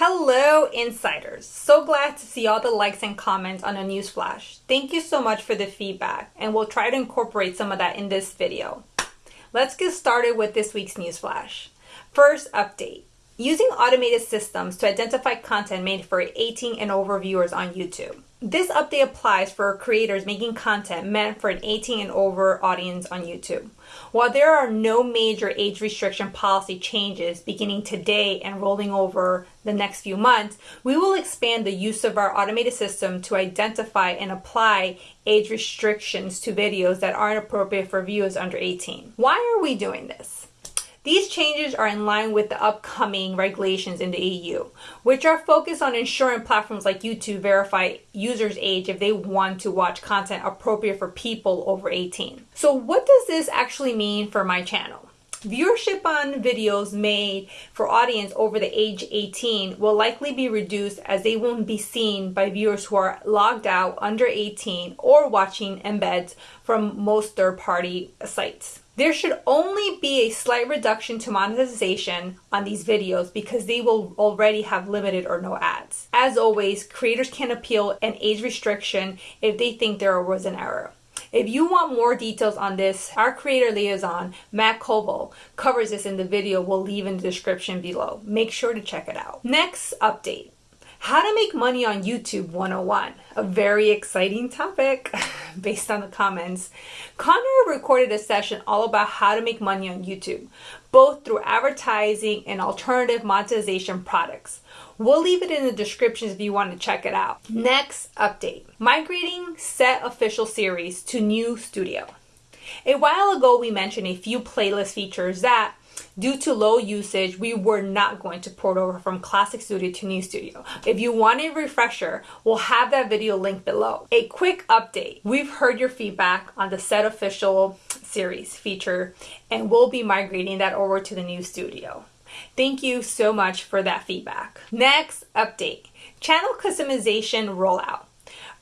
Hello, insiders. So glad to see all the likes and comments on a news flash. Thank you so much for the feedback, and we'll try to incorporate some of that in this video. Let's get started with this week's news flash. First update. Using automated systems to identify content made for 18 and over viewers on YouTube. This update applies for creators making content meant for an 18 and over audience on YouTube. While there are no major age restriction policy changes beginning today and rolling over the next few months, we will expand the use of our automated system to identify and apply age restrictions to videos that aren't appropriate for viewers under 18. Why are we doing this? These changes are in line with the upcoming regulations in the EU, which are focused on ensuring platforms like YouTube verify users' age if they want to watch content appropriate for people over 18. So what does this actually mean for my channel? Viewership on videos made for audience over the age 18 will likely be reduced as they won't be seen by viewers who are logged out under 18 or watching embeds from most third-party sites. There should only be a slight reduction to monetization on these videos because they will already have limited or no ads. As always, creators can appeal an age restriction if they think there was an error. If you want more details on this, our creator liaison, Matt Koval, covers this in the video we'll leave in the description below. Make sure to check it out. Next update. How to make money on YouTube 101. A very exciting topic based on the comments. Connor recorded a session all about how to make money on YouTube, both through advertising and alternative monetization products. We'll leave it in the description if you want to check it out. Next update. Migrating set official series to new studio. A while ago we mentioned a few playlist features that Due to low usage, we were not going to port over from Classic Studio to New Studio. If you want a refresher, we'll have that video linked below. A quick update. We've heard your feedback on the Set Official series feature, and we'll be migrating that over to the New Studio. Thank you so much for that feedback. Next update, channel customization rollout.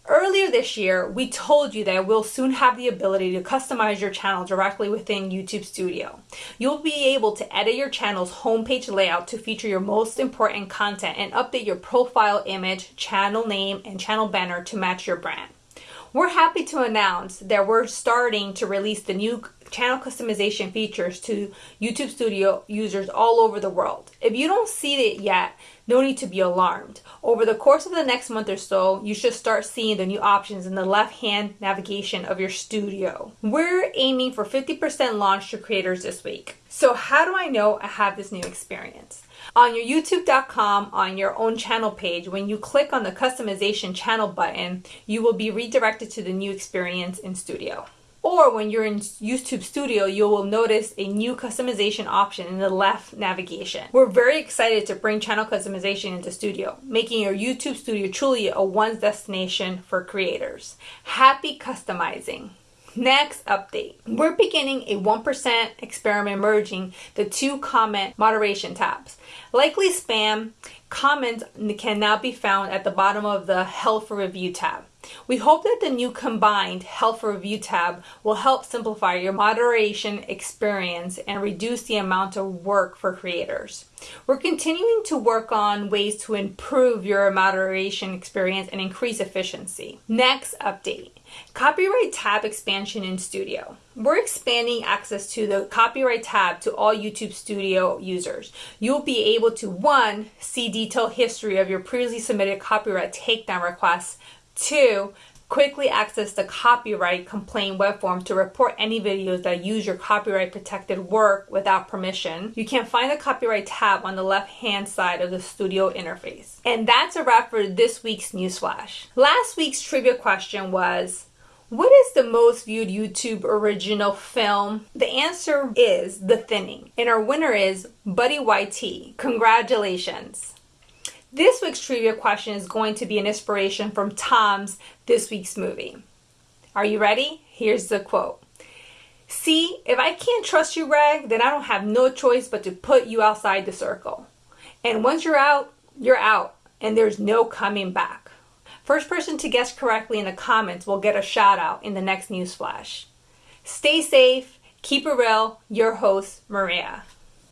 Earlier this year, we told you that we'll soon have the ability to customize your channel directly within YouTube Studio. You'll be able to edit your channel's homepage layout to feature your most important content and update your profile image, channel name, and channel banner to match your brand. We're happy to announce that we're starting to release the new channel customization features to YouTube Studio users all over the world. If you don't see it yet, no need to be alarmed. Over the course of the next month or so, you should start seeing the new options in the left-hand navigation of your studio. We're aiming for 50% launch to creators this week. So how do I know I have this new experience? On your youtube.com on your own channel page, when you click on the customization channel button, you will be redirected to the new experience in Studio. Or when you're in YouTube Studio, you will notice a new customization option in the left navigation. We're very excited to bring channel customization into Studio, making your YouTube Studio truly a one destination for creators. Happy customizing! Next update. We're beginning a 1% experiment merging the two comment moderation tabs. Likely spam comments can now be found at the bottom of the Held for Review tab. We hope that the new combined Held for Review tab will help simplify your moderation experience and reduce the amount of work for creators. We're continuing to work on ways to improve your moderation experience and increase efficiency. Next update. Copyright tab expansion in Studio. We're expanding access to the copyright tab to all YouTube Studio users. You'll be able to one, see detailed history of your previously submitted copyright takedown requests, Two, quickly access the copyright complaint web form to report any videos that use your copyright protected work without permission. You can find the copyright tab on the left hand side of the studio interface. And that's a wrap for this week's newsflash. Last week's trivia question was, what is the most viewed YouTube original film? The answer is The Thinning. And our winner is Buddy YT. Congratulations. This week's trivia question is going to be an inspiration from Tom's This Week's Movie. Are you ready? Here's the quote. See, if I can't trust you, Greg, then I don't have no choice but to put you outside the circle. And once you're out, you're out, and there's no coming back. First person to guess correctly in the comments will get a shout out in the next news flash. Stay safe, keep it real, your host, Maria.